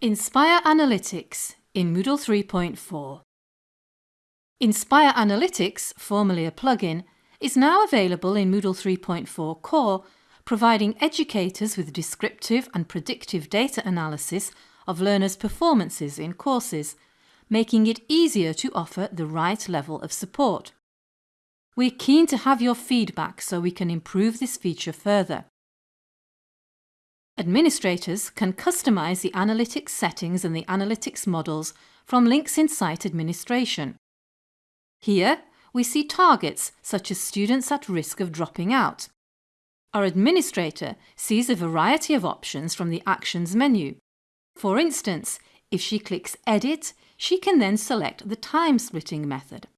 Inspire Analytics in Moodle 3.4 Inspire Analytics, formerly a plugin, is now available in Moodle 3.4 Core, providing educators with descriptive and predictive data analysis of learners' performances in courses, making it easier to offer the right level of support. We're keen to have your feedback so we can improve this feature further. Administrators can customize the analytics settings and the analytics models from links in Site Administration. Here, we see targets such as students at risk of dropping out. Our administrator sees a variety of options from the Actions menu. For instance, if she clicks Edit, she can then select the time-splitting method.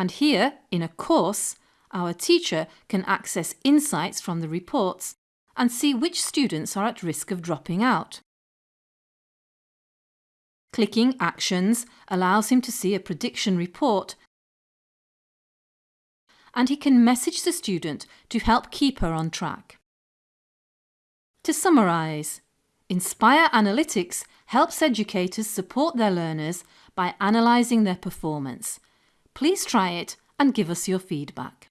And here, in a course, our teacher can access insights from the reports and see which students are at risk of dropping out. Clicking Actions allows him to see a prediction report and he can message the student to help keep her on track. To summarise, Inspire Analytics helps educators support their learners by analysing their performance Please try it and give us your feedback.